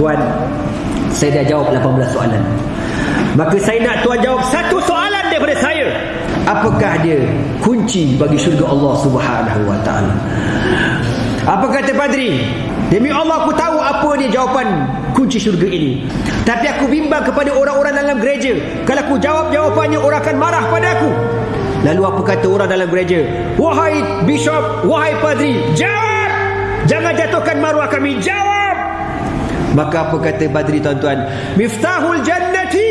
Tuan, saya dah jawab 18 soalan. Maka saya nak tuan jawab satu soalan daripada saya. Apakah dia kunci bagi syurga Allah Subhanahu wa taala? Apa kata padri? Demi Allah aku tahu apa dia jawapan kunci syurga ini. Tapi aku bimbang kepada orang-orang dalam gereja. Kalau aku jawab jawapannya orang akan marah pada aku. Lalu apa kata orang dalam gereja? Wahai bishop, wahai padri, jawab! Jangan jatuhkan maruah kami, jawab! Maka apa kata Badri tuan-tuan? Miftahul jannati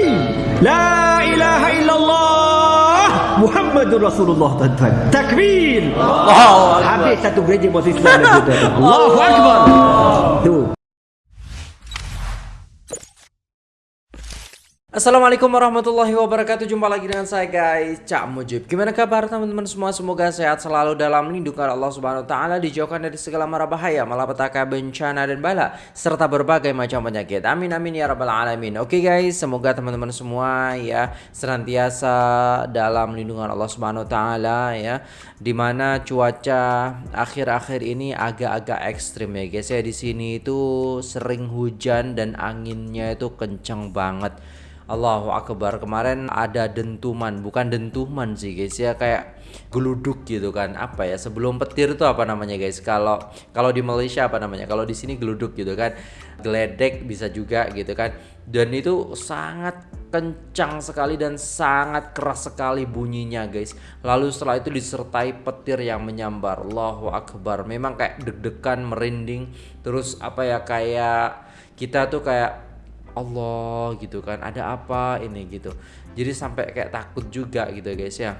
La ilaha illallah Muhammadur Rasulullah tuan-tuan. Takbir. Allah Habis satu gereja masih Islam tuan-tuan. Allahu Akbar. Tu Assalamualaikum warahmatullahi wabarakatuh. Jumpa lagi dengan saya guys. Cak Mujib. Gimana kabar teman-teman semua? Semoga sehat selalu dalam lindungan Allah subhanahu wa ta'ala Dijauhkan dari segala mara bahaya Malapetaka bencana dan bala Serta berbagai macam penyakit. Amin amin ya rabbal alamin. Oke guys Semoga teman-teman semua ya Senantiasa dalam lindungan Allah subhanahu wa ta'ala ya Di mana cuaca akhir-akhir ini agak-agak ekstrim ya guys ya. Di sini itu sering hujan dan anginnya itu kencang banget Allahu Akbar. Kemarin ada dentuman bukan dentuman sih guys ya kayak geluduk gitu kan. Apa ya sebelum petir itu apa namanya guys? Kalau kalau di Malaysia apa namanya? Kalau di sini geluduk gitu kan. Geledek bisa juga gitu kan. Dan itu sangat kencang sekali dan sangat keras sekali bunyinya guys. Lalu setelah itu disertai petir yang menyambar. Allahu Akbar. Memang kayak deg-degan merinding. Terus apa ya kayak kita tuh kayak Allah gitu kan ada apa ini gitu jadi sampai kayak takut juga gitu guys ya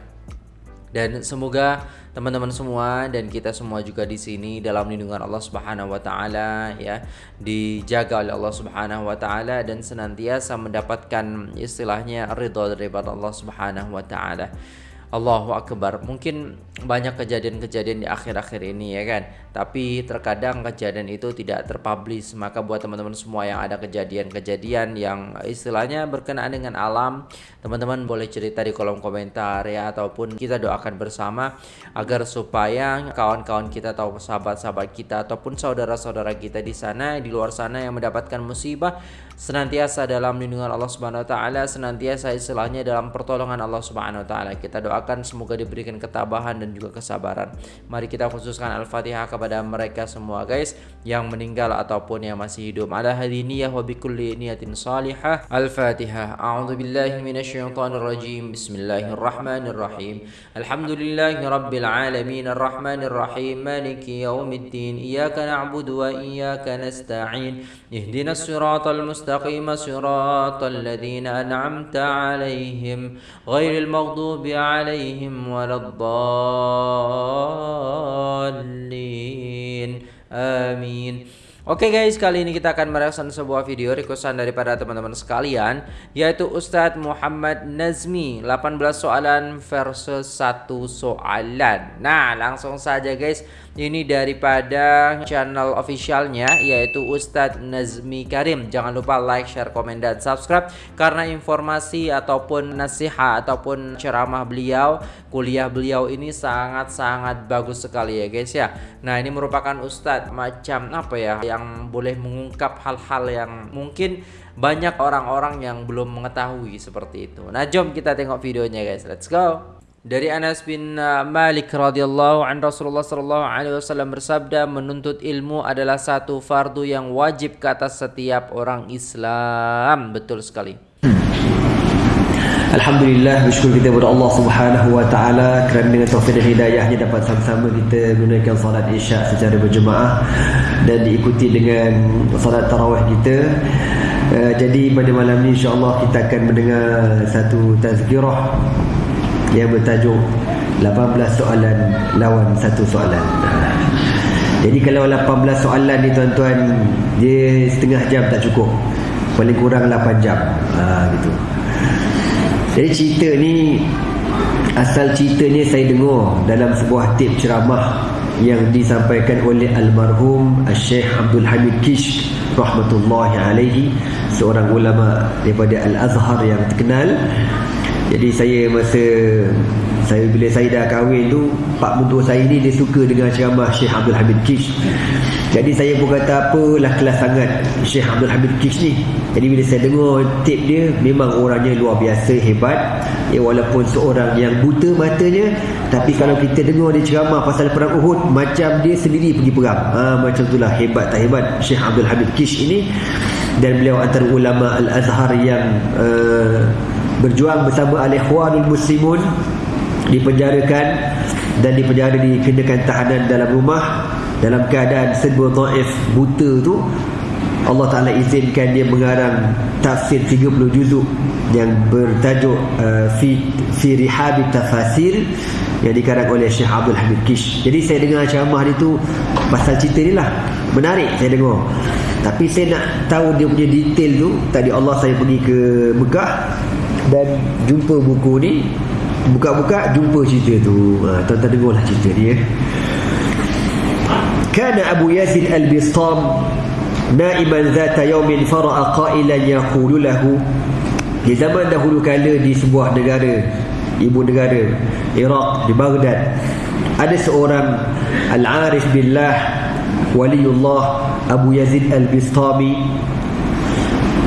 dan semoga teman-teman semua dan kita semua juga di sini dalam lindungan Allah Subhanahu wa taala ya dijaga oleh Allah Subhanahu wa taala dan senantiasa mendapatkan istilahnya ridha daripada Allah Subhanahu wa taala. Allahu Akbar. Mungkin banyak kejadian-kejadian di akhir-akhir ini ya kan? Tapi terkadang kejadian itu tidak terpublish. Maka buat teman-teman semua yang ada kejadian-kejadian yang istilahnya berkenaan dengan alam Teman-teman boleh cerita di kolom komentar ya. Ataupun kita doakan bersama Agar supaya kawan-kawan kita atau sahabat-sahabat kita Ataupun saudara-saudara kita di sana Di luar sana yang mendapatkan musibah Senantiasa dalam lindungan Allah Subhanahu Wa Taala Senantiasa istilahnya dalam pertolongan Allah Subhanahu Wa Taala Kita doakan semoga diberikan ketabahan dan juga kesabaran. Mari kita khususkan Al-Fatihah kepada mereka semua guys yang meninggal ataupun yang masih hidup. Ala hadiniyah wa bikulli niyatin salihah. Al-Fatihah. A'udzu billahi minasyaitonir rajim. Bismillahirrahmanirrahim. Alhamdulillahi rabbil alamin arrahmanir rahim maliki yaumiddin. Iyyaka na'budu wa iyyaka nasta'in. Ihdinas siratal mustaqim siratal ladzina an'amta 'alaihim ghairil maghdubi 'alaihim عليهم ولا الضالين آمين Oke okay guys, kali ini kita akan mereaction sebuah video requestan daripada teman-teman sekalian Yaitu Ustadz Muhammad Nazmi 18 soalan versus 1 soalan Nah langsung saja guys Ini daripada channel officialnya yaitu Ustadz Nazmi Karim. Jangan lupa like share komen dan subscribe. Karena informasi ataupun nasihat ataupun ceramah beliau kuliah beliau ini sangat-sangat bagus sekali ya guys ya. Nah ini merupakan Ustadz macam apa ya yang boleh mengungkap hal-hal yang mungkin banyak orang-orang yang belum mengetahui seperti itu. Nah jom kita tengok videonya guys. Let's go dari Anas bin uh, Malik radhiyallahu an Rasulullah sallallahu alaihi wasallam bersabda menuntut ilmu adalah satu fardu yang wajib ke atas setiap orang Islam. Betul sekali. Alhamdulillah bersyukur kita kepada Allah Subhanahu wa taala kerana dengan taufik dan hidayahnya dapat sama-sama kita menunaikan solat Isya secara berjemaah dan diikuti dengan solat tarawih kita. Uh, jadi pada malam ini insya-Allah kita akan mendengar satu tazkirah yang bertajuk 18 soalan lawan satu soalan. Jadi kalau 18 soalan ni tuan-tuan dia setengah jam tak cukup. Paling kurang 8 jam. Ha, gitu. Jadi cerita ni asal ceritanya saya dengar dalam sebuah tip ceramah yang disampaikan oleh almarhum Syekh Abdul Hamid Kish rahmatullahi alaihi seorang ulama daripada Al-Azhar yang terkenal jadi saya masa saya bila saya dah kahwin tu pak mentua saya ni dia suka dengan ceramah Syekh Abdul Hamid Kish. Jadi saya pun kata apalah kelas sangat Syekh Abdul Hamid Kish ni? Jadi bila saya dengar tip dia memang orangnya luar biasa hebat. Ya walaupun seorang yang buta matanya tapi kalau kita dengar dia ceramah pasal perang Uhud macam dia sendiri pergi perang. Ha, macam itulah hebat tak hebat Syekh Abdul Hamid Kish ini. Dan beliau antara ulama Al-Azhar yang uh, berjuang bersama Al-Ikhwanul Muslimun dipenjarakan dan dipenjara dikenakan tahanan dalam rumah dalam keadaan serba dhaif buta tu Allah Taala izinkan dia mengarang tafsir 30 juzuk yang bertajuk uh, fi fi rihab tafasir yang dikarang oleh Syekh Abdul Hamid Kish. Jadi saya dengar ceramah dia tu pasal cerita ni lah. Menarik saya dengar. Tapi saya nak tahu dia punya detail tu. Tadi Allah saya pergi ke Mekah dan jumpa buku ni buka-buka jumpa cerita tu. Ha, tuan-tuan dengarlah cerita dia kana Abu Yazid Al-Bistam naiman zata yawmin fara'a qailan yaqulu di zaman dahulu kala di sebuah negara ibu negara Iraq di Baghdad ada seorang al-arif billah waliullah Abu Yazid Al-Bistami.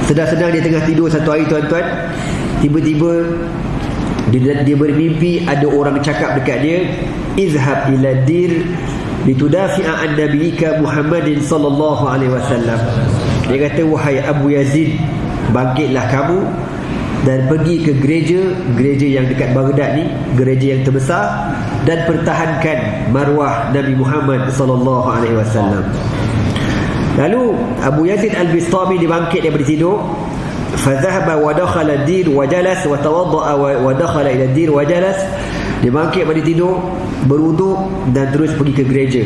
Sedang-sedang dia tengah tidur satu hari tuan-tuan tiba-tiba dia, dia bermimpi ada orang cakap dekat dia izhab ila dir litudafi'a an nabiyika Muhammadin sallallahu alaihi wasallam. Dia kata wahai Abu Yazid bangkitlah kamu dan pergi ke gereja gereja yang dekat Baghdad ni gereja yang terbesar dan pertahankan marwah Nabi Muhammad sallallahu alaihi wasallam. Lalu Abu Yazid Al-Bistami dibangkit daripada tidur فذهب ودخل الدير وجلس وتوضأ ودخل إلى الدير وجلس لبانكي بدي تدو برودو dan terus pergi ke gereja.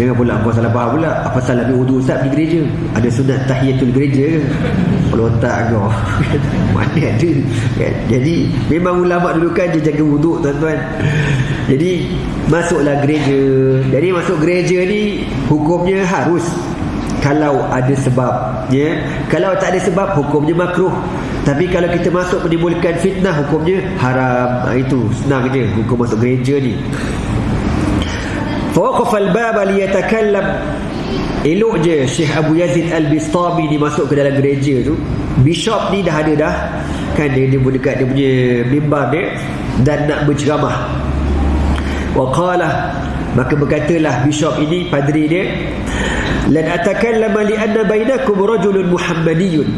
Jangan pula kau salah faham pula? Apa salah ambil wudhu ustaz pergi gereja? Ada sunat tahiyatul gereja Kalau tak kau Mana ada? Kan? Jadi memang ulama dulu kan dia jaga wudhu tuan-tuan. Jadi masuklah gereja. Jadi masuk gereja ni Hukumnya harus kalau ada sebab ya. Kalau tak ada sebab hukumnya makruh. Tapi kalau kita masuk menimbulkan fitnah hukumnya haram. Ha, itu senang je hukum masuk gereja ni. Fawaqaf al-bab liyatakallam. Elok je Syekh Abu Yazid Al-Bistami ni masuk ke dalam gereja tu. Bishop ni dah ada dah. Kan dia, dia dekat dia punya mimbar dia. Dan nak berceramah. Waqala maka berkatalah bishop ini padri dia lan atakallama li anna bainakum rajulun muhammadiyun.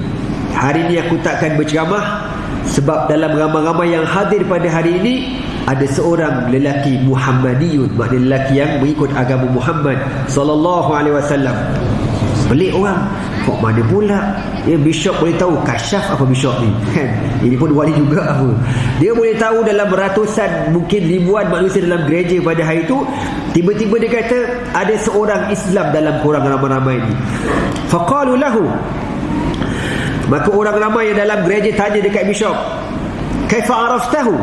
Hari ini aku takkan berceramah sebab dalam ramai-ramai yang hadir pada hari ini ada seorang lelaki muhammadiyun maknanya lelaki yang mengikut agama Muhammad sallallahu alaihi wasallam pelik orang. Kok mana pula? Ya bishop boleh tahu kasyaf apa bishop ni? Kan? Ini pun wali juga apa. Dia boleh tahu dalam ratusan mungkin ribuan manusia dalam gereja pada hari itu tiba-tiba dia kata ada seorang Islam dalam korang ramai-ramai ni. Faqalu lahu. Maka orang ramai yang dalam gereja tanya dekat bishop kaifa araftahu?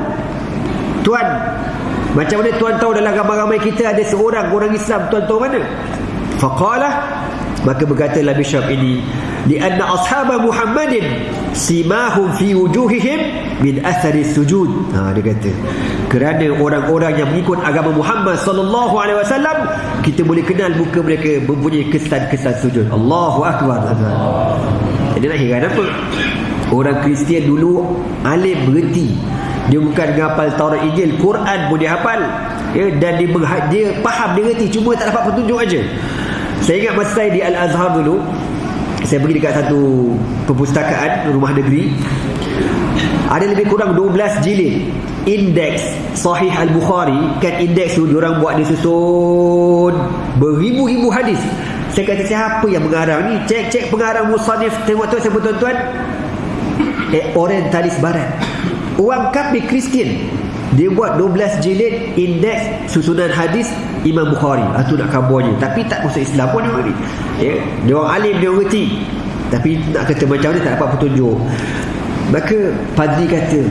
Tuan macam mana tuan tahu dalam ramai-ramai kita ada seorang orang Islam? Tuan tahu mana? Faqala maka berkatalah bishop ini lianna ashab Muhammadin simahum fi wujuhihim min athari sujud. Ha dia kata kerana orang-orang yang mengikut agama Muhammad sallallahu alaihi wasallam kita boleh kenal muka mereka mempunyai kesan-kesan sujud. Allahu akbar. Jadi nak heran apa? Orang Kristian dulu alim berhenti. Dia bukan menghafal Taurat Injil Quran pun dia hafal. Ya, dan dia, dia faham dia reti cuma tak dapat petunjuk aja saya ingat masa saya di Al-Azhar dulu Saya pergi dekat satu Perpustakaan Rumah negeri. Ada lebih kurang 12 jilid Indeks Sahih Al-Bukhari. Kan indeks tu Diorang buat disusun Beribu-ribu hadis. Saya kata siapa yang mengarang ni? Cek-cek pengarang Musanif Tengok tu siapa tuan-tuan? Eh Orientalis Barat Orang kafir Kristian dia buat 12 jilid indeks susunan hadis Imam Bukhari. Ah, nak kabarnya tapi tak masuk Islam pun dia ni ya dia orang alim dia reti tapi nak kata macam ni tak dapat petunjuk. Maka padri kata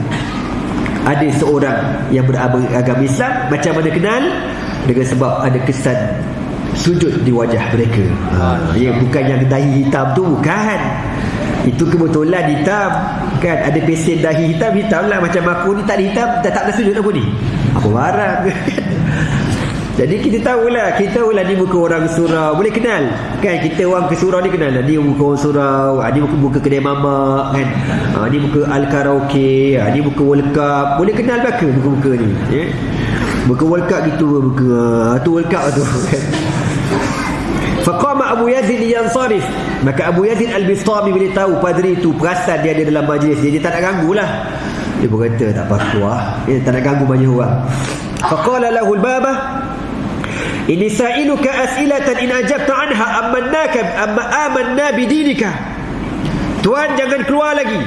ada seorang yang beragama Islam macam mana kenal? Dengan sebab ada kesan sujud di wajah mereka. Ha, ya bukan yang dahi hitam tu bukan. Itu kebetulan hitam kan ada pesen dahi hitam hitam lah. Macam aku ni tak ada hitam tak tak sujud aku ni. Aku marah jadi kita tahulah kita tahulah ni muka orang surau. Boleh kenal? Kan kita orang ke surau ni kenal lah. Ni muka orang surau ni muka, muka kedai mamak kan? Ni muka al karaoke ha, ni muka world cup. Boleh kenal ke muka-muka ni ya? Muka world cup gitu muka? Ha, tu world cup tu kan Faqama Abu Yazid yansarif. Maka Abu Yazid Al-Bistami bila tahu padri itu perasan dia ada dalam majlis dia, dia tak nak ganggu lah. Dia pun kata tak apa-apa lah. Dia tak nak ganggu banyak orang. Faqala lahu al-baba Ini sa'iluka as'ilatan in ajabta anha amannaka amma amanna bidinika. Tuan jangan keluar lagi.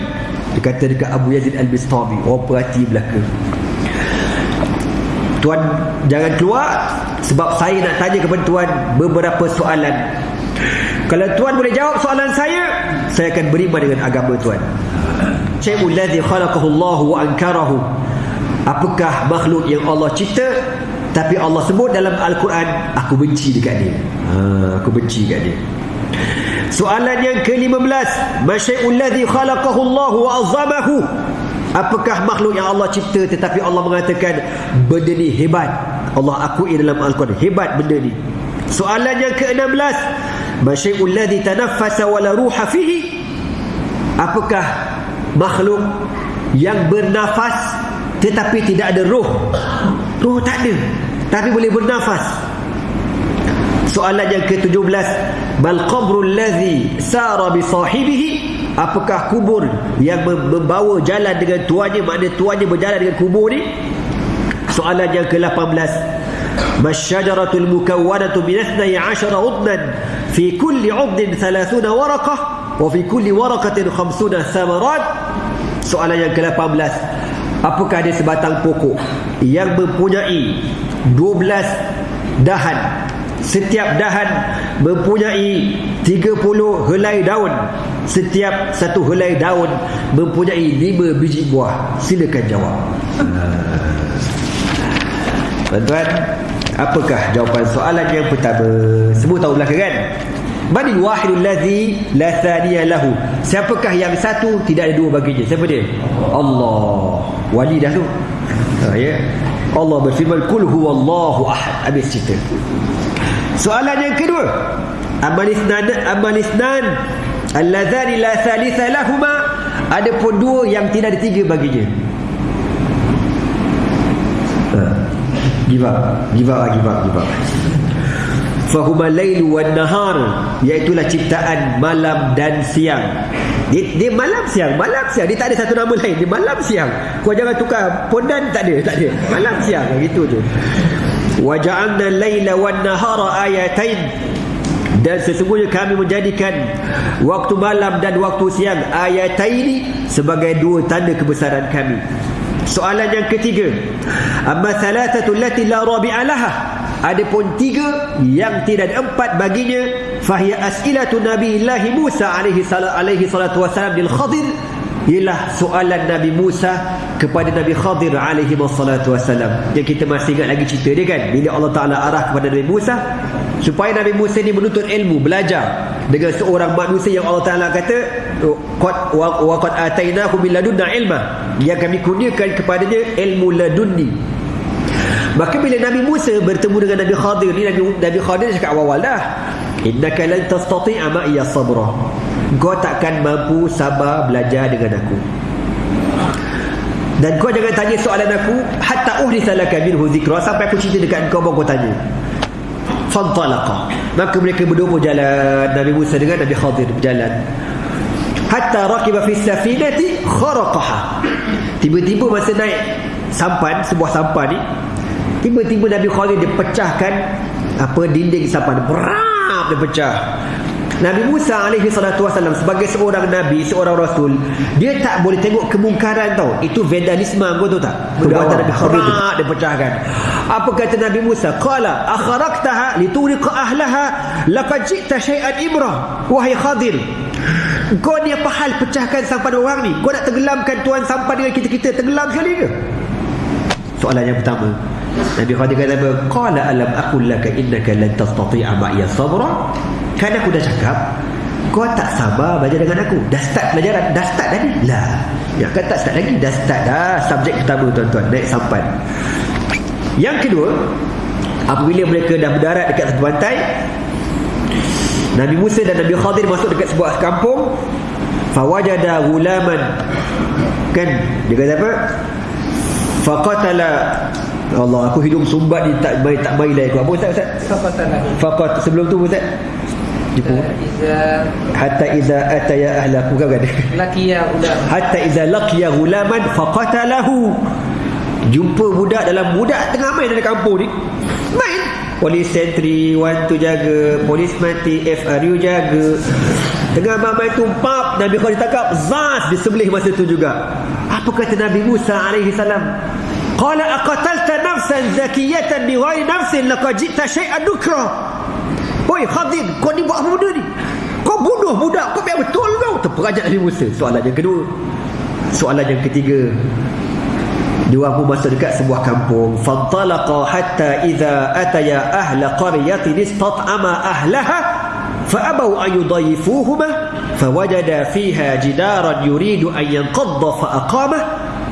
Dia kata dekat Abu Yazid Al-Bistami. Orang perhati belaka. Tuan jangan keluar sebab saya nak tanya kepada tuan beberapa soalan. Kalau tuan boleh jawab soalan saya, saya akan beriman dengan agama tuan. Syai'ul ladzi khalaqahu Allah wa ankarahu. Apakah makhluk yang Allah cipta tapi Allah sebut dalam Al-Quran aku benci dekat dia. Ha, aku benci dekat dia. Soalan yang ke-15, masyai'ul ladzi khalaqahu Allah wa azamahu. Apakah makhluk yang Allah cipta tetapi Allah mengatakan benda ni hebat. Allah akui dalam Al-Quran hebat benda ni. Soalan yang ke-16, masyai'ul ladzi tanaffasa wa la ruha fihi. Apakah makhluk yang bernafas tetapi tidak ada roh? Roh tak ada, tapi boleh bernafas. Soalan yang ke-17, bal qabrul ladzi sara bi sahibihi apakah kubur yang membawa jalan dengan tuannya maknanya tuannya berjalan dengan kubur ni? Soalan yang ke-18 masyajaratul mukawwanatu min 12 udnan fi kulli 'udnin 30 waraqah wa fi kulli waraqatin 50 thamarat. Soalan yang ke-18 apakah ada sebatang pokok yang mempunyai 12 dahan? Setiap dahan mempunyai 30 helai daun setiap satu helai daun mempunyai 5 biji buah silakan jawab tuan-tuan apakah jawapan soalan yang pertama semua tahu belakang kan Bani wahidul ladzi la thaniya lahu. Siapakah yang satu tidak ada dua baginya? Siapa dia? Allah. Wali dah tu. Ha, ya. Allah berfirman kul huwallahu ahad. Habis cerita. Soalan yang kedua. Amal isnan amal isnan alladzani la thalitha lahuma. Ada pun dua yang tidak ada tiga baginya. Ha. Give up. Give up, give up, give up. Fahuma lailu wan nahar. Iaitu ciptaan malam dan siang. Dia, dia malam siang malam siang. Dia tak ada satu nama lain. Dia malam siang. Kau jangan tukar. Pondan tak ada tak ada. Malam siang gitu tu wa ja'alna laila wan nahara ayatain dan sesungguhnya kami menjadikan waktu malam dan waktu siang ayataini sebagai dua tanda kebesaran kami. Soalan yang ketiga amma thalathatu allati la rabi'a laha? Adapun tiga yang tidak ada empat baginya fahiya as'ilatu nabiillahi Musa alaihi salatu alaihi salatu wasalam lil Khadir ialah soalan Nabi Musa kepada Nabi Khadir alaihi wassalam. Yang kita masih ingat lagi cerita dia kan? Bila Allah Ta'ala arah kepada Nabi Musa supaya Nabi Musa ni menuntut ilmu belajar dengan seorang manusia yang Allah Ta'ala kata qad wa qad atainahu min ladunna ilma. Yang kami kurniakan kepadanya ilmu ladunni. Maka bila Nabi Musa bertemu dengan Nabi Khadir ni Nabi, Nabi Khadir cakap awal-awal dah. Innaka lan tastati'a ma'iya sabra. Kau takkan mampu sabar belajar dengan aku. Dan kau jangan tanya soalan aku Hatta uhditha laka minhu zikra. Sampai aku cerita dekat kau baru kau tanya Fantalaqa Maka mereka berdua berjalan Nabi Musa dengan Nabi Khadir berjalan. Hatta rakiba fi safinati kharaqaha. Tiba-tiba masa naik sampan Sebuah sampan ni Tiba-tiba Nabi Khalid dia pecahkan apa dinding sampan. Berap dia pecah. Nabi Musa alaihi salatu wasallam sebagai seorang nabi, seorang rasul, dia tak boleh tengok kemungkaran tau. Itu vandalisme kau tahu tak? Perbuatan Nabi Khalid dia pecahkan. Apa kata Nabi Musa? Qala akharaktaha lituriqa ahlaha laqad ji'ta syai'an ibrah. Wahai Khadir, kau ni apa hal pecahkan sampan orang ni? Kau nak tenggelamkan tuan sampan dengan kita-kita tenggelam sekali ke? Soalan yang pertama. Nabi Khadir kata apa? Qala alam aqul laka innaka lan tastati'a ma'iya sabra. Kan aku dah cakap kau tak sabar belajar dengan aku. Dah start pelajaran dah start tadi lah. Ya kan tak start lagi? Dah start dah. Subjek pertama tuan-tuan. Naik sampan. Yang kedua apabila mereka dah berdarat dekat satu pantai Nabi Musa dan Nabi Khadir masuk dekat sebuah kampung fawajada gulaman kan? Dia kata apa? Faqatala. Allah aku hidung sumbat ni tak baik tak baik lah aku. Apa ustaz ustaz? Faqatala. Faqat sebelum tu ustaz Jepun. Hatta iza ataya ahla bukan kan? laqiya ulam Hatta iza laqiya gulaman faqatalahu. Jumpa budak dalam budak tengah main dalam kampung ni. Main. Polis sentri, one tu jaga, polis mati, FRU jaga. Tengah main tu pap Nabi Khalid tangkap Zaz disembelih masa tu juga. Apa kata Nabi Musa alaihi salam? Qala aqatalta nafsan zakiyatan bighairi nafsin laqad ji'ta shay'an nukra. Oi Khazin, kau ni buat apa benda ni? Kau bunuh budak, kau biar betul kau. Terperajat Nabi Musa. Soalan yang kedua. Soalan yang ketiga. Dia pun masuk dekat sebuah kampung. Fadalaqa hatta iza ataya ahla qaryatin istat'ama ahlaha fa'abau ayudayifuhuma fawajada fiha jidaran yuridu an yanqadda fa'aqamah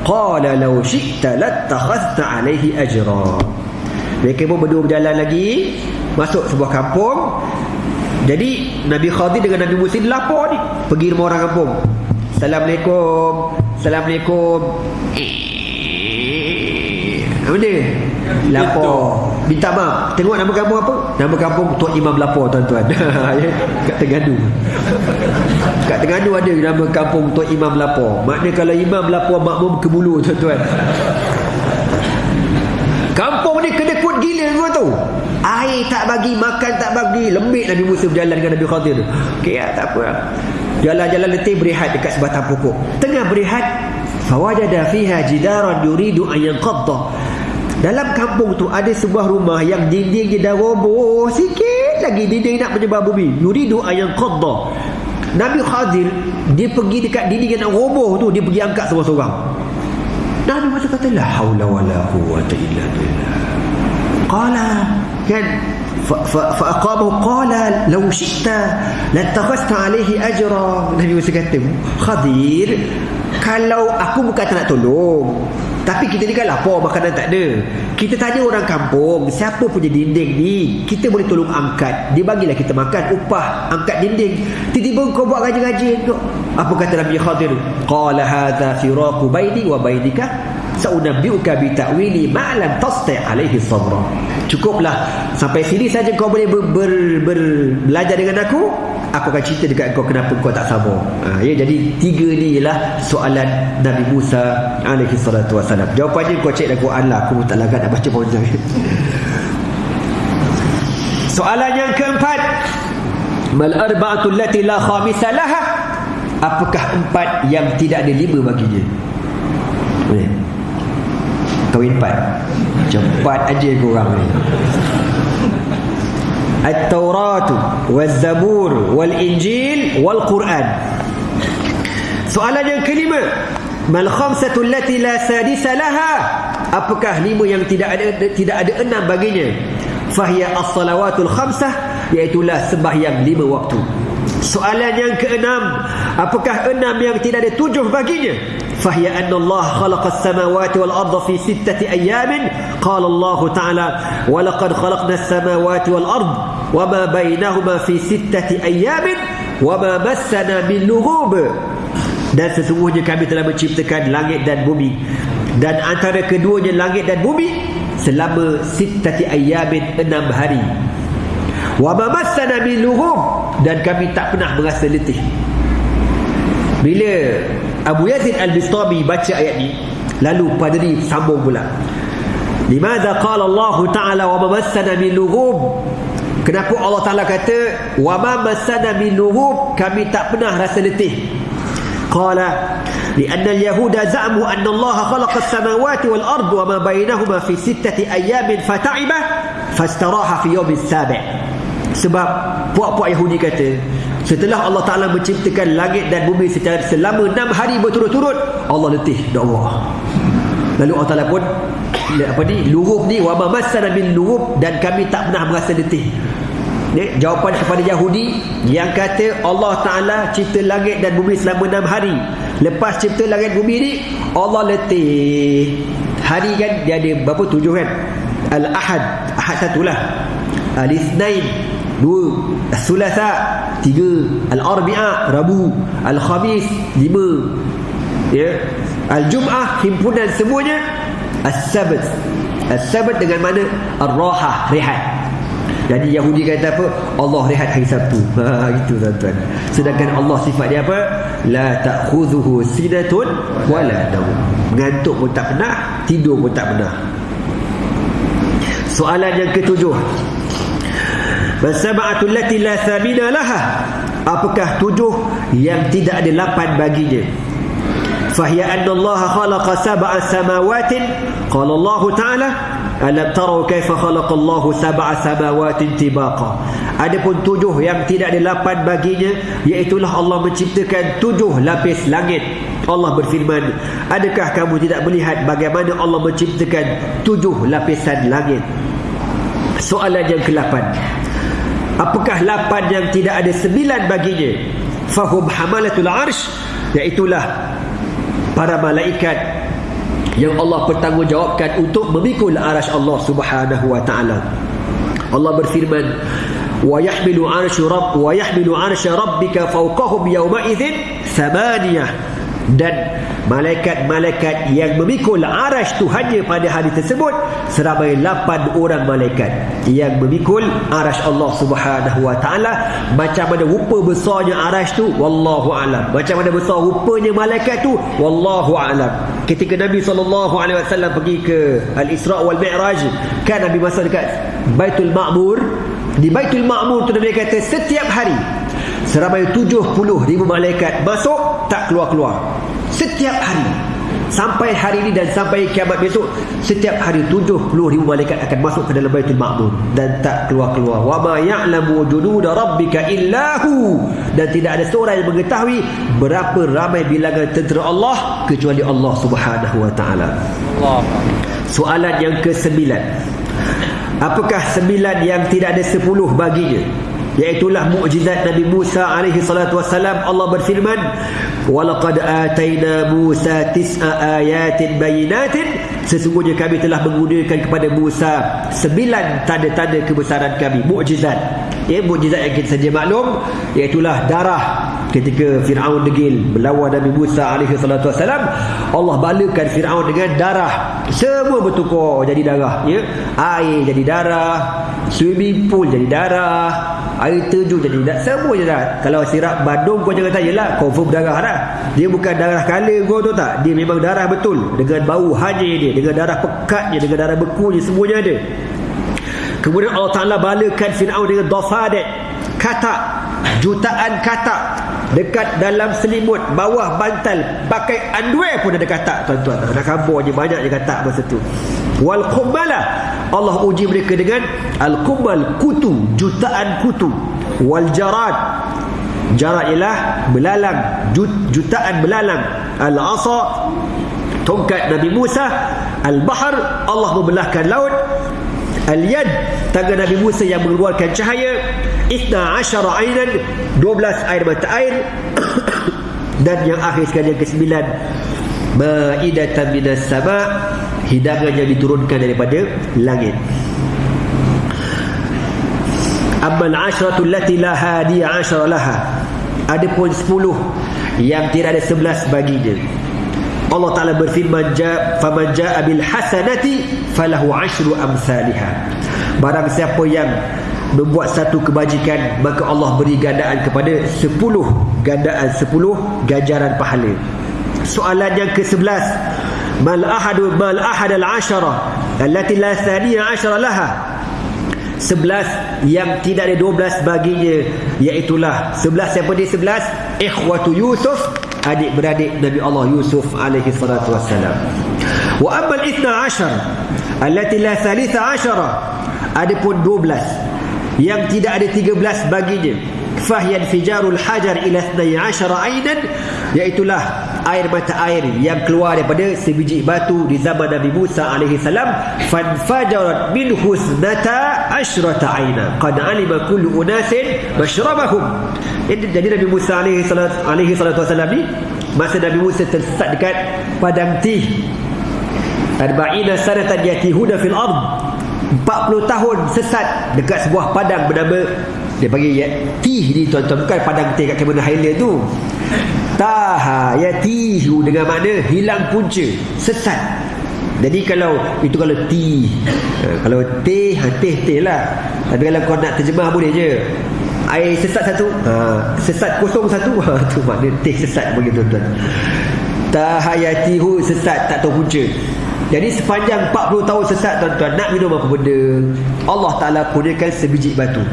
qala law shi'ta lattakhadhta alaihi ajra mereka pun berdua berjalan lagi masuk sebuah kampung. Jadi Nabi Khadir dengan Nabi Musa lapor ni. Pergi rumah orang kampung. Assalamualaikum Assalamualaikum. Apa dia? Lapor Minta maaf. Tengok nama kampung apa? Nama kampung Tuan Imam lapor tuan-tuan. Kat Terengganu. Kat Terengganu ada nama kampung Tuan Imam lapor Maknanya kalau imam lapor makmum ke bulu tuan-tuan. Kampung ni kedekut gila kau tu. Air tak bagi, makan tak bagi. Lembik Nabi Musa berjalan dengan Nabi Khadir. Okey ya, tak apa. Jalan-jalan letih berehat dekat sebatang pokok. Tengah berehat, fawajada fiha jidaran yuridu an yanqadda. Dalam kampung tu ada sebuah rumah yang dinding dia dah roboh sikit lagi dinding nak menyebar bumi. Yuridu an yanqadda. Nabi Khadir dia pergi dekat dinding yang nak roboh tu dia pergi angkat seorang-seorang. Nabi Musa kata la haula wala quwwata illa billah. Fa aqamahu qala law syi'ta latakhasta alayhi ajra. Nabi Musa kata Khadir kalau aku bukan tak nak tolong tapi kita ni kan lapar makanan tak ada. Kita tanya orang kampung siapa punya dinding ni? Kita boleh tolong angkat. Dia bagilah kita makan upah angkat dinding. Tiba-tiba kau buat gaji-gaji. Apa kata Nabi Khadir? Qala hadha firaqu baini wa bainika saunabbiuka bi ta'wili ma lam tasti' alaihi sabra. Cukuplah. Sampai sini saja kau boleh ber, ber, ber, belajar dengan aku aku akan cerita dekat kau kenapa kau tak sabar. Ha, ya jadi tiga ni ialah soalan Nabi Musa alaihi salatu wasalam jawapannya kau cek dalam Quran lah aku tak lagat nak baca panjang soalan yang keempat. Mal arba'atu allati la khamisa laha? Apakah empat yang tidak ada lima baginya? Boleh kahwin empat. Cepat aja korang ni. At-Taurat wal-Zabur wal-Injil wal-Quran. Soalan yang kelima. Mal khamsatu allati la sadisa laha? Apakah lima yang tidak ada tidak ada enam baginya? Fahiya as-salawatul khamsah Iaitulah sembahyang lima waktu Soalan yang keenam, apakah enam yang tidak ada tujuh baginya? Fahiya anna Allah khalaqa samawati wal arda fi sittati ayamin. qala Allah ta'ala wa laqad khalaqna samawati wal ard wa ma bainahuma fi sittati ayamin wa ma massana min lughub dan sesungguhnya kami telah menciptakan langit dan bumi dan antara keduanya langit dan bumi selama sittati ayamin enam hari wa ma massana min lughub dan kami tak pernah merasa letih bila Abu Yazid Al-Bistami baca ayat ni lalu padri sambung pula limadha qala Allah Ta'ala wa mamassana min lughub kenapa Allah Ta'ala kata wa mamassana min lughub kami tak pernah rasa letih qala لأن اليهود زعموا أن الله خلق السماوات والأرض وما بينهما في ستة أيام فتعب فاستراح في يوم السابع sebab puak-puak Yahudi kata setelah Allah Ta'ala menciptakan langit dan bumi secara selama enam hari berturut-turut Allah letih doa lalu Allah Ta'ala pun apa ni lughub ni wa ma min lughub dan kami tak pernah merasa letih Ni, jawapan kepada Yahudi yang kata Allah Ta'ala cipta langit dan bumi selama enam hari. Lepas cipta langit bumi ni, Allah letih. Hari kan dia ada berapa tujuh kan? Al-Ahad. Ahad satulah. Al-Ithnain. Dua. Al-Thulatha. Tiga. Al-Arbi'ah. Rabu. Al-Khamis. Lima. Ya. Al-Jum'ah. Himpunan semuanya. Al-Sabat. Al-Sabat dengan mana? Al-Rahah. Rehat. Jadi Yahudi kata apa? Allah rehat hari Sabtu. Ha gitu tuan-tuan. Sedangkan Allah sifat dia apa? La ta'khudhuhu sinatun wala nawm. Mengantuk pun tak pernah, tidur pun tak pernah. Soalan yang ketujuh. Bersama'atul lati la thamina laha. Apakah tujuh yang tidak ada lapan baginya Fahya anna Allah khalaqa sab'a samawatin. Qala Allah Ta'ala Alam tarau kaifa khalaqa sab'a samawatin tibaqa. Adapun tujuh yang tidak ada lapan baginya Iaitulah Allah menciptakan tujuh lapis langit. Allah berfirman Adakah kamu tidak melihat bagaimana Allah menciptakan tujuh lapisan langit? Soalan yang ke-8 Apakah lapan yang tidak ada sembilan baginya Fahum hamalatul arsh Iaitulah para malaikat yang Allah bertanggungjawabkan untuk memikul arasy Allah Subhanahu wa taala. Allah berfirman, "Wa yahmilu 'arsy rabb wa yahmilu rabbika fawqahum yawma idzin thamaniyah." Dan malaikat-malaikat yang memikul arash Tuhannya pada hari tersebut seramai lapan orang malaikat yang memikul arash Allah Subhanahu wa taala. Macam mana rupa besarnya arash tu? Wallahu alam. Macam mana besar rupanya malaikat tu? Wallahu alam. Ketika Nabi sallallahu alaihi wasallam pergi ke Al-Isra wal Mi'raj kan Nabi masa dekat Baitul Ma'mur? Di Baitul Ma'mur tu Nabi kata setiap hari seramai 70 ribu malaikat masuk tak keluar-keluar setiap hari. Sampai hari ini dan sampai kiamat besok setiap hari 70 ribu malaikat akan masuk ke dalam Baitul Ma'mur dan tak keluar-keluar. Wa ma ya'lamu junuda rabbika illahu. Dan tidak ada seorang yang mengetahui berapa ramai bilangan tentera Allah kecuali Allah Subhanahu wa taala. Soalan yang ke-9 apakah sembilan yang tidak ada sepuluh baginya iaitulah mukjizat Nabi Musa alaihi salatu wasalam Allah berfirman walaqad ataina Musa tis'a ayatin bayinatin. Sesungguhnya kami telah menggunakan kepada Musa sembilan tanda-tanda kebesaran kami. Mukjizat. Ya mukjizat yang kita saja maklum iaitulah darah ketika Firaun degil melawan Nabi Musa alaihi salatu wasalam Allah balakan Firaun dengan darah. Semua bertukar jadi darah ya. Air jadi darah swimming pool jadi darah air terjun jadi darah semua jadi darah kalau sirap badung kau jangan tanya lah confirm darah dah. Dia bukan darah kala kau tu tak. Dia memang darah betul. Dengan bau hanya dia dengan darah pekatnya dengan darah bekunya semuanya ada. Kemudian Allah Ta'ala balakan Fir'aun dengan dofadet katak. Jutaan katak. Dekat dalam selimut bawah bantal. Pakai underwear pun ada katak tuan-tuan. Anak kampung je banyak je katak masa tu wal kumbala Allah uji mereka dengan al kumbal kutu jutaan kutu wal jarad. Jarak ialah belalang jut, jutaan belalang. Al asa tongkat Nabi Musa. Al bahar Allah membelahkan laut. Al yad tangan Nabi Musa yang mengeluarkan cahaya. Isna asyara ainan 12 air mata air. Dan yang akhir sekali yang ke-9 ma'idatan minas sama hidangan yang diturunkan daripada langit. Amal asyratu allati la hadiya asyara laha. Adapun 10 yang tidak ada 11 baginya Allah Taala berfirman faman jaa bil hasanati falahu asyru amsalha Barang siapa yang membuat satu kebajikan maka Allah beri gandaan kepada 10 gandaan 10 ganjaran pahala. Soalan yang ke-11 mal ahadu mal ahad al ashara allati la thaniya ashara laha. 11 yang tidak ada 12 baginya iaitu 11 siapa dia 11 ikhwatu Yusuf adik beradik Nabi Allah Yusuf alaihi salatu wassalam. Wa amma al-12 allati la thalitha ashara adapun 12 yang tidak ada 13 baginya fahiyan fijarul hajar ila 12 ainan iaitulah air mata air yang keluar daripada sebiji batu di zaman Nabi Musa alaihi salam. fanfajarat min husnata asyrata aina qad alima kullu unasin mashrabahum jadi Nabi Musa alaihi alaihi salatu wasallam ni masa Nabi Musa tersesat dekat padang tih. Arba'ina sanatan yatihuna fil ard. 40 tahun sesat dekat sebuah padang bernama dia panggil ya, tih ni tuan-tuan. Bukan padang tih kat Cameron Highland tu. Taha yatihu dengan makna hilang punca sesat. Jadi kalau itu kalau ti. Ha, kalau teh ha, teh teh lah. Tapi kalau kau nak terjemah boleh je. Air sesat satu. Ha, sesat kosong satu. Ha, tu makna teh sesat bagi tuan-tuan. Tahayatihu sesat tak tahu punca. Jadi sepanjang 40 tahun sesat tuan-tuan nak minum apa benda Allah Ta'ala kurniakan sebiji batu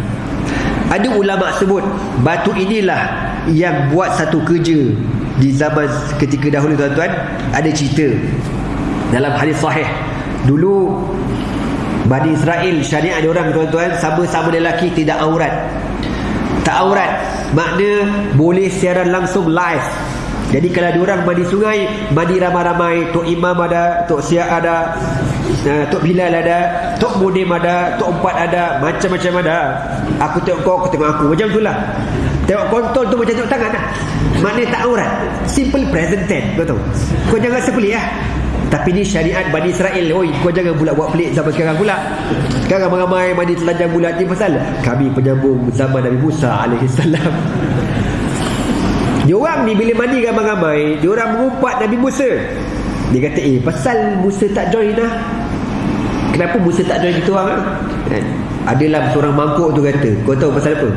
ada ulama sebut batu inilah yang buat satu kerja di zaman ketika dahulu tuan-tuan. Ada cerita dalam hadis sahih. Dulu Bani Israel syariat ada orang tuan-tuan sama-sama lelaki tidak aurat. Tak aurat makna boleh siaran langsung live jadi kalau ada orang mandi sungai mandi ramai-ramai Tok Imam ada Tok Siak ada uh, Tok Bilal ada Tok Mudim ada Tok Empat ada macam-macam ada. Aku tengok kau aku tengok aku. Macam itulah tengok kontol tu macam tengok tangan lah. Maknanya tak aurat. Simple present tense kau tahu. Kau jangan sepelik lah. Tapi ni syariat Bani Israel Oi, kau jangan pula buat pelik zaman sekarang pula. Sekarang ramai mandi telanjang bulat ni pasal Kami penyambung zaman Nabi Musa alaihissalam Diorang ni bila mandi ramai-ramai Diorang mengumpat Nabi Musa. Dia kata eh pasal Musa tak join lah. Kenapa Musa tak join kita orang kan? Adalah seorang mangkuk tu kata. Kau tahu pasal apa?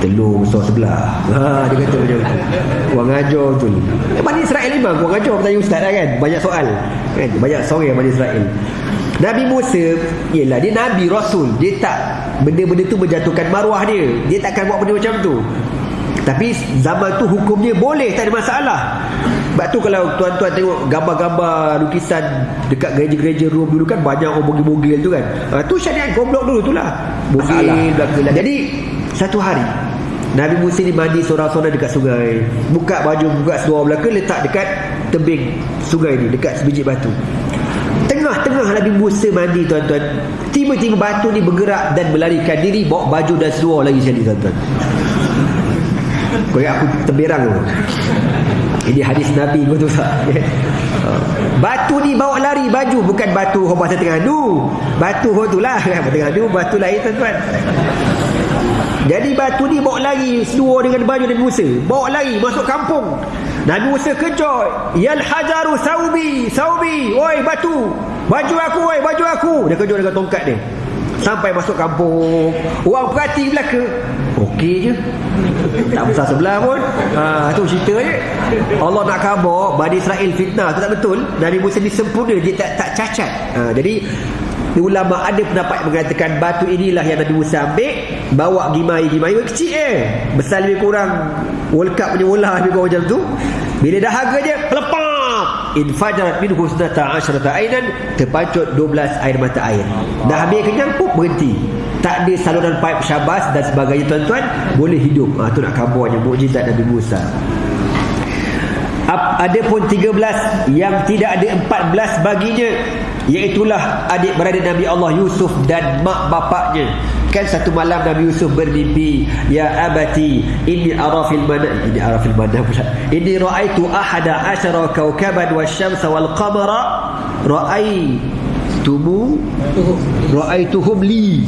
Telur besar sebelah. Ha, Dia kata macam tu. Orang ajar tu. Eh, Bani Israel memang Orang ajar bertanya ustaz lah kan. Banyak soal. Kan? Banyak soal Bani Israel. Nabi Musa Yelah dia Nabi Rasul. Dia tak Benda-benda tu menjatuhkan maruah dia. Dia takkan buat benda macam tu tapi zaman tu hukumnya boleh tak ada masalah. Sebab tu kalau tuan-tuan tengok gambar-gambar lukisan dekat gereja-gereja Rom dulu kan banyak orang bogil-bogil tu kan. Ha, tu syariat goblok dulu tu lah. Bogil belakang. Jadi satu hari Nabi Musa ni mandi seorang-seorang dekat sungai. Buka baju, buka seluar belakang letak dekat tebing sungai ni dekat sebiji batu. Tengah-tengah Nabi Musa mandi tuan-tuan. Tiba-tiba batu ni bergerak dan melarikan diri bawa baju dan seluar lagi sekali tuan-tuan. Kau aku terberang tu. Ini hadis Nabi tu? Batu ni bawa lari baju bukan batu pasal tengah adu. Batu hong tu lah tengah batu lain tuan-tuan. Jadi batu ni bawa lari seluar dengan baju Nabi Musa. Bawa lari masuk kampung. Nabi Musa kejut. Yal hajaru saubi, saubi. Oi batu. Baju aku, oi baju aku. Dia kejut dengan tongkat dia. Sampai masuk kampung. Orang perhati belaka. Okey je. Tak besar sebelah pun. Ha, Itu cerita je. Allah nak khabar Bani Israel fitnah. Itu tak betul. Nabi Musa ni sempurna. Dia tak, tak cacat. Ha, Jadi Ulama ada pendapat mengatakan Batu inilah yang Nabi Musa ambil. Bawa gimai-gimai Kecil eh Besar lebih kurang. World Cup punya bola Lebih kurang macam tu. Bila dah harga je Pelepah Infajarat min husnata asyrata ainan Terpancut 12 air mata air. Dah habis kenyang pun berhenti. Tak ada saluran pipe syabas dan sebagainya tuan-tuan. Boleh hidup. Ha, tu nak kabarnya mukjizat Nabi Musa ada pun 13 yang tidak ada 14 baginya. Iaitulah adik beradik Nabi Allah Yusuf dan mak bapaknya. Kan satu malam Nabi Yusuf bermimpi ya abati inni arafil mana ini arafil mana pula. Inni raaitu ahada asyara kawkaban wasyamsa wal qamara. Raai tumu ra'aituhum li.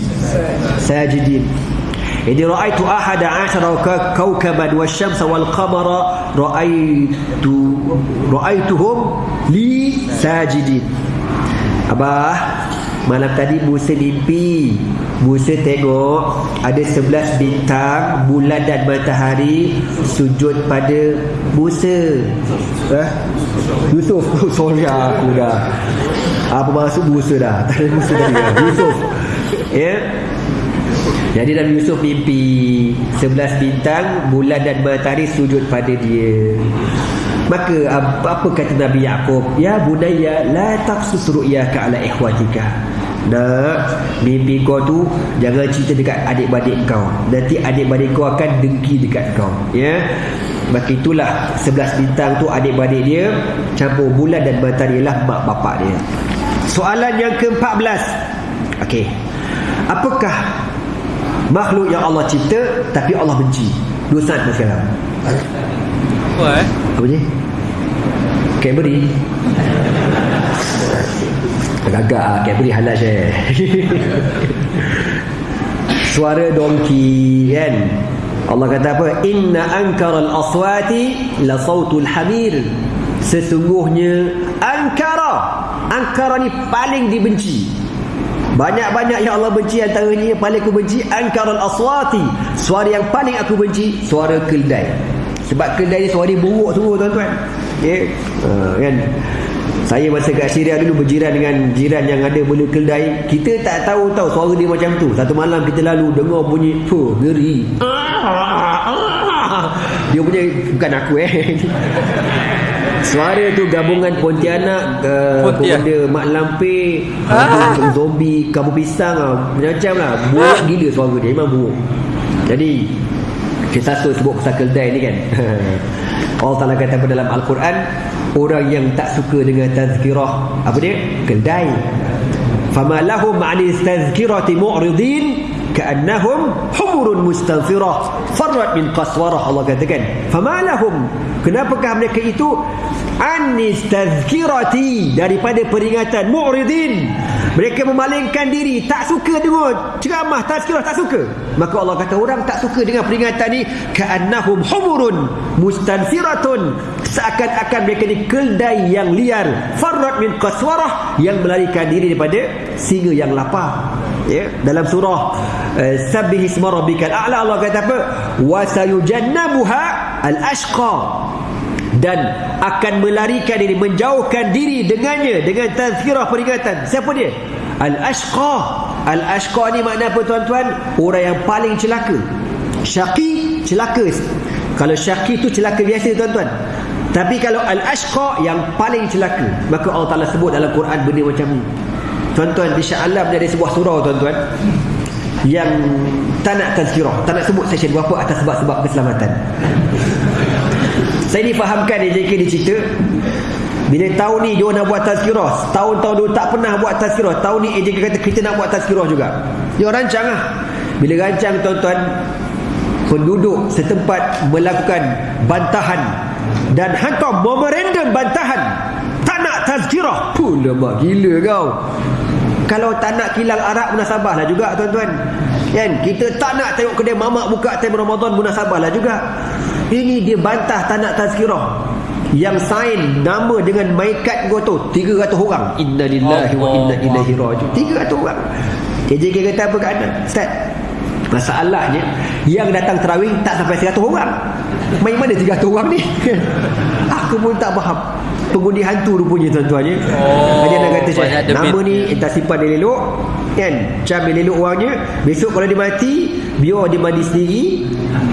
Sajidin ini ra'aitu ahada ashara kawkaban wasyamsa wal qamara ra'aitu ra'aituhum li sajidin. Abah malam tadi Musa mimpi. Musa tengok ada sebelas bintang bulan dan matahari sujud pada Musa. Eh? Yusuf. Sorry aku dah. Apa masuk Musa dah? Tak ada Musa tadi Yusuf. Ya? yeah? Jadi Nabi Yusuf mimpi sebelas bintang bulan dan matahari sujud pada dia. Maka apa, kata Nabi Yaakob? Ya bunayya la taqsus ru'yaka ala ikhwatika. Nak Mimpi kau tu Jangan cerita dekat adik-beradik kau. Nanti adik-beradik kau akan dengki dekat kau Ya. Maka itulah 11 bintang tu adik-beradik dia Campur bulan dan matahari ialah mak bapak dia. Soalan yang ke-14 Okey. Apakah Makhluk yang Allah cipta Tapi Allah benci. Dua saat sekarang. Apa eh? Apa je? Cadbury Agak-agak lah Cadbury halal saya Suara dongki kan? Allah kata apa? Inna ankara al-aswati La sautul hamir Sesungguhnya Ankara. Ankara ni paling dibenci banyak-banyak yang Allah benci antaranya yang paling aku benci Ankara al-aswati Suara yang paling aku benci Suara keldai Sebab keldai ni suara dia buruk semua tuan-tuan Ya yeah. uh, kan saya masa kat Syria dulu berjiran dengan jiran yang ada bela keldai. Kita tak tahu tahu suara dia macam tu. Satu malam kita lalu dengar bunyi, "Fuh, ngeri." Dia punya bukan aku eh. suara tu gabungan Pontianak uh, Pontian. Pemuda Mak Lampir ha? ah. Zombie Kamu Pisang lah. Macam lah ha? Buruk ah. gila suara dia Memang buruk Jadi Kita tu sebut pasal keldai ni kan Allah Ta'ala kata pada dalam Al-Quran Orang yang tak suka dengan tazkirah Apa dia? Keldai Fama lahum ma'ani tazkirati mu'ridin ka'annahum humurun mustanfirah farrat min qaswarah Allah katakan. Famalahum. Kenapakah mereka itu? Anis tazkirati daripada peringatan mu'ridin. Mereka memalingkan diri. Tak suka dengar ceramah tazkirah tak suka. Maka Allah kata orang tak suka dengan peringatan ni ka'annahum humurun mustanfiratun seakan-akan mereka ni keldai yang liar. Farrat min qaswarah. Yang melarikan diri daripada singa yang lapar ya dalam surah uh, sabbih isma rabbikal a'la Allah kata apa? Wa sayujannabuha al-ashqa. Dan akan melarikan diri menjauhkan diri dengannya dengan tazkirah peringatan. Siapa dia? Al-ashqa. Al-ashqa ni makna apa tuan-tuan? Orang yang paling celaka. Syaqi celaka. Kalau syaqi tu celaka biasa tuan-tuan. Tapi kalau al-ashqa yang paling celaka maka Allah Taala sebut dalam Quran benda macam ni tuan-tuan di Alam dia ada sebuah surau tuan-tuan. Yang tak nak tazkirah tak nak sebut session berapa atas sebab-sebab keselamatan. Saya ni fahamkan dia JK dia cerita. Bila tahun ni dia nak buat tazkirah tahun-tahun dia tak pernah buat tazkirah tahun ni AJK kata kita nak buat tazkirah juga. Dia rancang lah. Bila rancang tuan-tuan penduduk setempat melakukan bantahan dan hantar memorandum bantahan tazkirah. Pun lemak gila kau. Kalau tak nak kilang arak munasabah lah juga tuan-tuan. Kan? Kita tak nak tengok kedai mamak buka time Ramadan munasabah lah juga. Ini dia bantah tak nak tazkirah. Yang sign nama dengan maikat gua tu 300 orang. Inna lillahi wa inna ilaihi rajiun. 300 orang. KJK kata apa keadaan Ustaz Masalahnya Yang datang terawih Tak sampai 100 orang. Main mana 300 orang ni? Aku pun tak faham Pengundi hantu rupanya tuan-tuan ya. Oh, Dia nak kata debit. Nama ni Entah simpan dia elok Kan Cam dia elok orangnya Besok kalau dia mati Biar dia mandi sendiri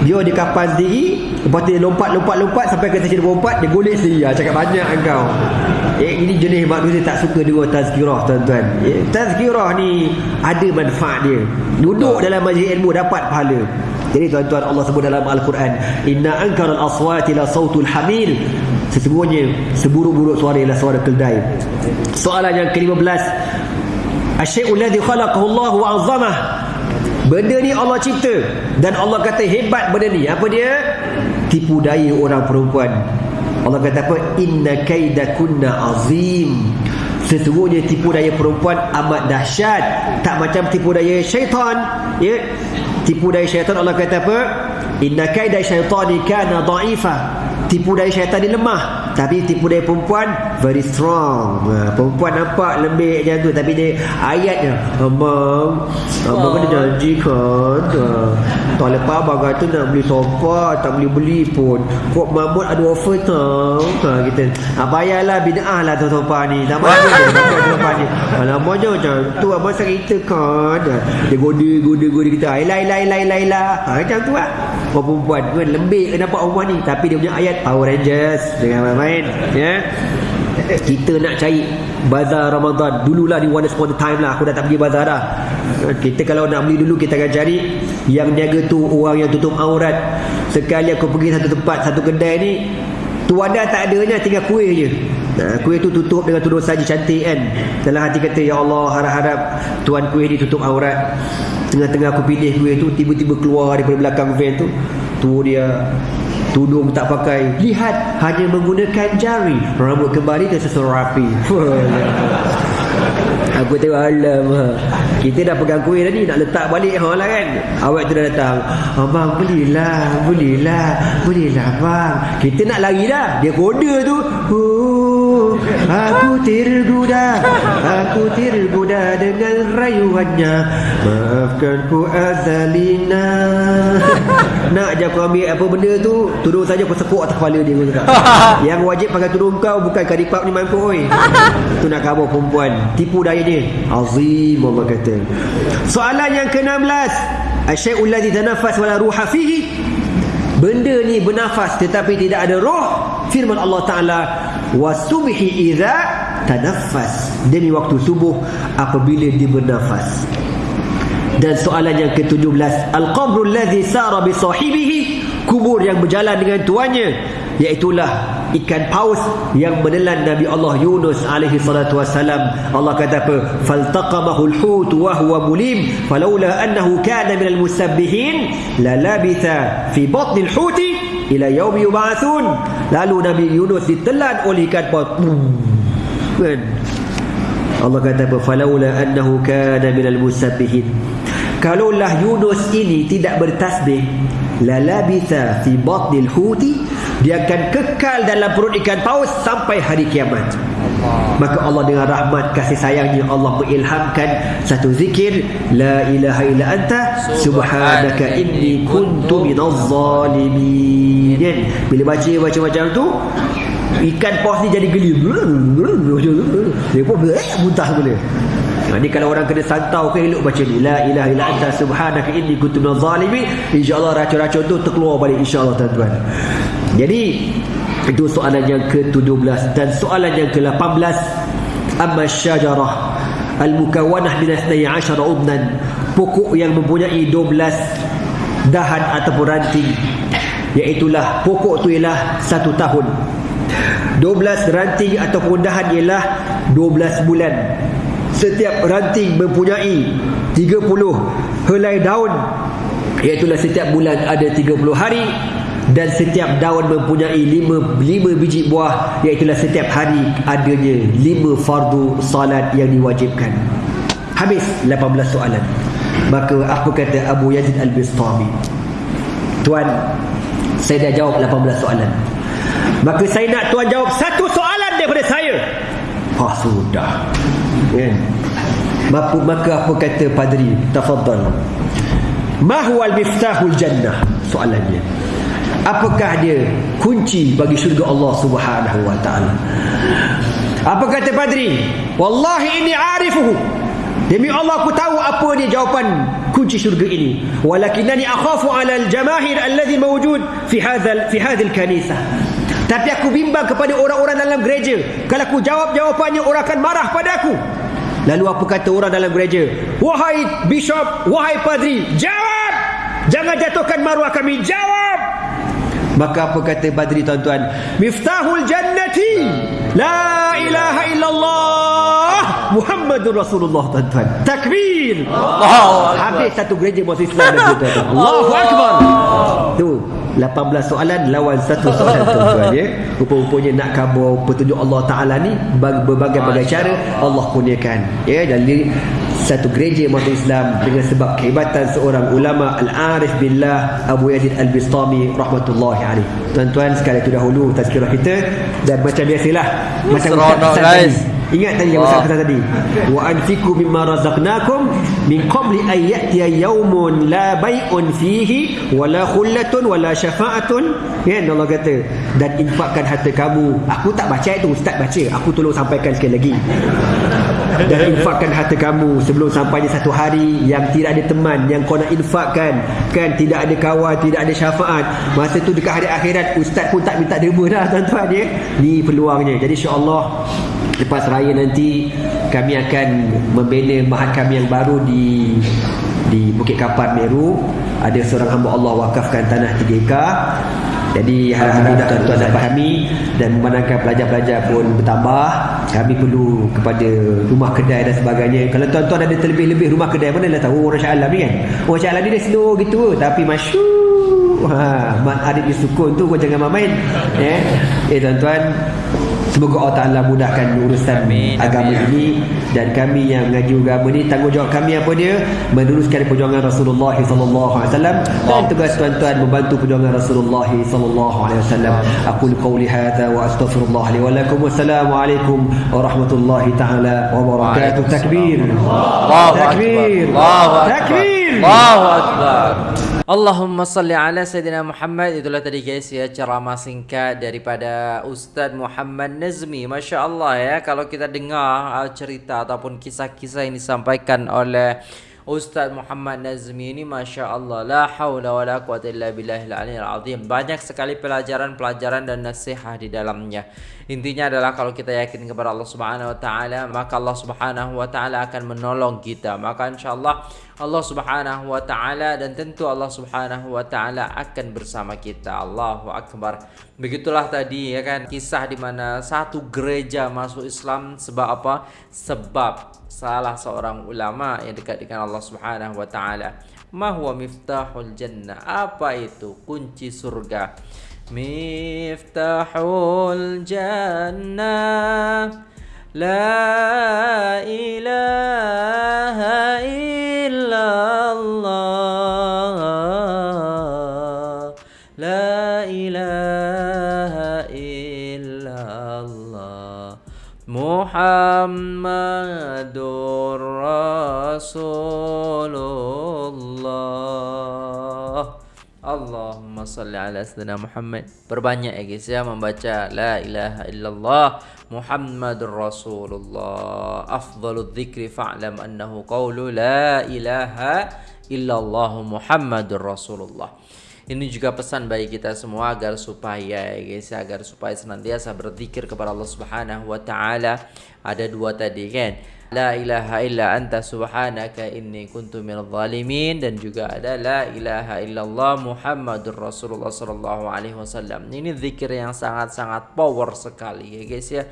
Biar dia kapan sendiri Lepas tu dia lompat-lompat-lompat Sampai ke stesen berempat Dia golek sendiri ah, Cakap banyak engkau Eh, ini jenis manusia tak suka dengar tazkirah tuan-tuan. Eh, tazkirah ni ada manfaat dia. Duduk dalam majlis ilmu dapat pahala. Jadi tuan-tuan Allah sebut dalam Al-Quran, "Inna ankaral aswati la sautul hamil." Sesungguhnya seburuk-buruk suara ialah suara keldai. Soalan yang ke-15. Asyai'ul ladzi khalaqahu Allah wa 'azzamah. Benda ni Allah cipta dan Allah kata hebat benda ni. Apa dia? Tipu daya orang perempuan. Allah kata apa? Inna kaidakunna azim. Sesungguhnya tipu daya perempuan amat dahsyat. Tak macam tipu daya syaitan. Ya. Tipu daya syaitan Allah kata apa? Inna kaida syaitani kana dha'ifa. Tipu daya syaitan ni lemah. Tapi tipu daya perempuan very strong. Ha, perempuan nampak lembik macam tu tapi dia ayatnya abang abang kena janji kan. Ha, tahun lepas abang kata nak beli sofa tak boleh beli pun. Kok mamut ada offer tau. Ha kita. Ha, bayarlah bid'ah lah tu sofa ni. Tak sofa ni. Alamak je macam tu abang cerita kan. Ha, dia goda goda goda kita. Ailah ailah ailah ailah. Ha, macam tu lah. Orang perempuan? Kan lembik ke nampak perempuan ni. Tapi dia punya ayat Power Rangers. Jangan main-main. Ya? Kita nak cari bazar Ramadan. Dululah di one upon a time lah. Aku dah tak pergi bazar dah. Kita kalau nak beli dulu kita akan cari yang niaga tu orang yang tutup aurat. Sekali aku pergi satu tempat satu kedai ni tu ada tak adanya tinggal kuih je Nah, kuih tu tutup dengan tudung saji cantik kan? Dalam hati kata ya Allah harap-harap tuan kuih ni tutup aurat. Tengah-tengah aku pilih kuih tu tiba-tiba keluar daripada belakang van tu tu dia tudung tak pakai. Lihat hanya menggunakan jari. Rambut kembali tersusun rapi. Aku tengok alam kita dah pegang kuih tadi nak letak balik ha lah kan? Awak tu dah datang abang belilah belilah belilah bang kita nak lari dah. Dia kode tu. Oh, aku tergoda aku tergoda dengan rayuannya. Maafkan ku azalina. Nak je aku ambil apa benda tu tudung saja aku sekuk atas kepala dia cakap. yang wajib pakai tudung kau bukan karipap ni mampu oi. Tu nak kabur perempuan. Tipu daya dia. Azim Allah kata. Soalan yang ke-16 asyai'ul ladzi tanaffas wala ruha fihi. Benda ni bernafas tetapi tidak ada roh. Firman Allah taala wasubhi idza tanaffas. Demi waktu subuh apabila dia bernafas. Dan soalan yang ke-17 al-qabru alladhi sara bi sahibihi kubur yang berjalan dengan tuannya iaitulah ikan paus yang menelan Nabi Allah Yunus alaihi salatu wasalam Allah kata apa? Faltaqamahu al-hut wa huwa mulim. Falawla annahu kana min al-musabbihin la labitha fi batn al-hut ila yaum yub'atsun lalu Nabi Yunus ditelan oleh ikan paus kan? Allah kata apa? Falawla annahu kana min al-musabbihin kalaulah Yunus ini tidak bertasbih la labitha fi batnil huti dia akan kekal dalam perut ikan paus sampai hari kiamat maka Allah dengan rahmat kasih sayangnya Allah mengilhamkan satu zikir la ilaha illa anta subhanaka inni kuntu minaz zalimin. bila baca baca macam tu ikan paus ni jadi geli. Dia pun muntah boleh Ha, ni kalau orang kena santau ke elok baca ni la ilaha illa anta subhanaka inni kuntu minaz zalimin insyaallah racun-racun tu terkeluar balik insyaallah tuan-tuan. Jadi itu soalan yang ke-17 dan soalan yang ke-18 amma syajarah al-mukawwanah min 12 udnan pokok yang mempunyai 12 dahan ataupun ranting iaitulah pokok tu ialah satu tahun. 12 ranting ataupun dahan ialah 12 bulan. Setiap ranting mempunyai 30 helai daun iaitulah setiap bulan ada 30 hari dan setiap daun mempunyai 5 5 biji buah iaitulah setiap hari adanya 5 fardu salat yang diwajibkan. Habis 18 soalan. Maka apa kata Abu Yazid Al-Bistami? Tuan saya dah jawab 18 soalan. Maka saya nak tuan jawab satu soalan daripada saya. Ah sudah. Kan maka, maka apa kata padri? Tafadhal. Ma huwa al-miftahul jannah soalannya apakah dia kunci bagi syurga Allah Subhanahu wa taala? Apa kata padri wallahi inni arifuhu. Demi Allah aku tahu apa dia jawapan kunci syurga ini. Walakinani akhafu ala al-jamahir alladhi mawjud fi hadha fi hadhihi al-kanisah tapi aku bimbang kepada orang-orang dalam gereja. Kalau aku jawab jawapannya orang akan marah pada aku. Lalu apa kata orang dalam gereja? Wahai bishop, wahai padri, jawab! Jangan jatuhkan maruah kami, jawab! Maka apa kata padri tuan-tuan? Miftahul jannati la ilaha illallah Muhammadur Rasulullah tuan-tuan. Takbir! Allah Habis satu gereja masuk Islam tuan-tuan. Allahu Akbar! Tu, 18 soalan lawan satu soalan tuan-tuan ya. Rupa-rupanya nak kabur petunjuk Allah Taala ni berbagai-bagai cara Allah kurniakan ya dan satu gereja masuk Islam dengan sebab kehebatan seorang ulama al-arif billah Abu Yazid Al-Bistami rahmatullahi alaih. Tuan-tuan sekali itu dahulu tazkirah kita dan macam biasalah macam guys. Ingat tadi yang pesan tadi. Wa anfiqu mimma razaqnakum min qabli an ya'tiya yawmun la bay'un fihi wala khullatun wala syafa'atun. Ya Allah kata dan infakkan harta kamu. Aku tak baca itu, ustaz baca. Aku tolong sampaikan sekali lagi. Dan infakkan harta kamu sebelum sampainya satu hari yang tidak ada teman yang kau nak infakkan. Kan tidak ada kawan tidak ada syafaat. Masa tu dekat hari akhirat ustaz pun tak minta derma dah tuan-tuan ya. Ni peluangnya. Jadi insyaAllah lepas raya nanti kami akan membina mahat kami yang baru di di Bukit Kapar Meru. Ada seorang hamba Allah wakafkan tanah 3 ekar. Jadi harap-harap tuan-tuan dan fahami dan memandangkan pelajar-pelajar pun bertambah kami perlu kepada rumah kedai dan sebagainya. Kalau tuan-tuan ada terlebih-lebih rumah kedai mana dah tahu? Orang Syah Alam ni kan? Orang Syah Alam ni dia slow gitu. Tapi masyur ha, mat adik di sukun tu kau jangan main eh, eh tuan-tuan Semoga Allah Ta'ala mudahkan urusan amin, agama amin. ini. Dan kami yang mengaji agama ini Tanggungjawab kami apa dia? Meneruskan perjuangan Rasulullah SAW Dan tugas tuan-tuan membantu perjuangan Rasulullah SAW Aku qawli hadha wa astaghfirullah li wa lakum. Wassalamualaikum warahmatullahi ta'ala wabarakatuh Takbir. Takbir. Takbir. Allahu Akbar Allahumma salli ala Sayyidina Muhammad. Itulah tadi guys ya ceramah singkat daripada Ustaz Muhammad Nazmi. Masya Allah ya Kalau kita dengar uh, cerita ataupun kisah-kisah yang disampaikan oleh Ustaz Muhammad Nazmi ini Masya Allah La hawla wa la quwata illa billahil azim. Banyak sekali pelajaran-pelajaran dan nasihat di dalamnya Intinya adalah kalau kita yakin kepada Allah Subhanahu wa taala, maka Allah Subhanahu wa taala akan menolong kita. Maka insyaallah Allah Subhanahu wa taala dan tentu Allah Subhanahu wa taala akan bersama kita. Allahu akbar. Begitulah tadi ya kan kisah di mana satu gereja masuk Islam sebab apa? Sebab salah seorang ulama yang dekat dengan Allah Subhanahu wa taala. Ma huwa miftahul jannah? Apa itu kunci surga? مفتاح الجنة. لا إله إلا الله. لا إله إلا الله. محمد رسول الله. Allahumma salli ala sayyidina Muhammad. Perbanyak ya guys ya membaca la ilaha illallah Muhammadur Rasulullah. Afdalul dzikri fa'lam annahu qawlu la ilaha illallah Muhammadur Rasulullah. Ini juga pesan bagi kita semua agar supaya ya guys ya, agar supaya senantiasa berzikir kepada Allah Subhanahu wa taala. Ada dua tadi kan La ilaha illa anta subhanaka inni kuntu minal zalimin. Dan juga ada la ilaha illallah Muhammadur Rasulullah sallallahu alaihi wasallam. Ini zikir yang sangat-sangat power sekali ya guys ya.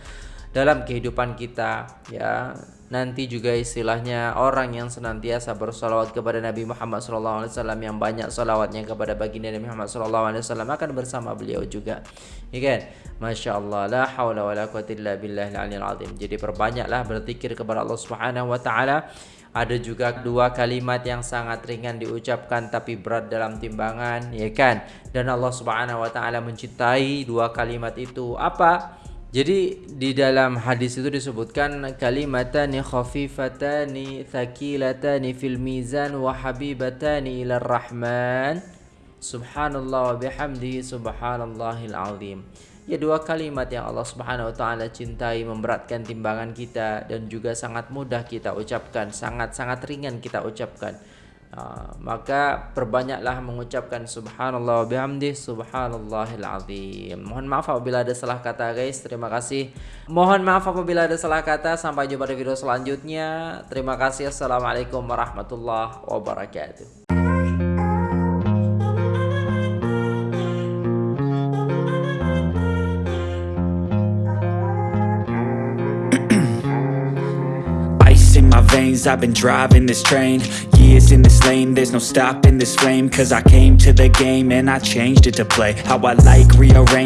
Dalam kehidupan kita ya nanti juga istilahnya orang yang senantiasa bersolawat kepada Nabi Muhammad SAW yang banyak solawatnya kepada baginda Nabi Muhammad SAW akan bersama beliau juga. Ya kan? Masya Allah la hawla wa la quwata illa jadi perbanyaklah berzikir kepada Allah Subhanahu wa taala. Ada juga dua kalimat yang sangat ringan diucapkan tapi berat dalam timbangan ya kan? Dan Allah Subhanahu wa taala mencintai dua kalimat itu. Apa jadi di dalam hadis itu disebutkan kalimatani khafifatani thaqilatani fil mizan wa habibatani ila rahman subhanallah wa bihamdihi subhanallahil azim. Ya dua kalimat yang Allah Subhanahu wa taala cintai memberatkan timbangan kita dan juga sangat mudah kita ucapkan, sangat-sangat ringan kita ucapkan. Uh, maka perbanyaklah mengucapkan subhanallah bihamdi subhanallahil azim. Mohon maaf apabila ada salah kata guys. Terima kasih. Mohon maaf apabila ada salah kata. Sampai jumpa di video selanjutnya. Terima kasih. Assalamualaikum warahmatullahi wabarakatuh. I've been driving this train. Years in this lane There's no stopping this flame. Cause I came to the game And I changed it to play. How I like rearrange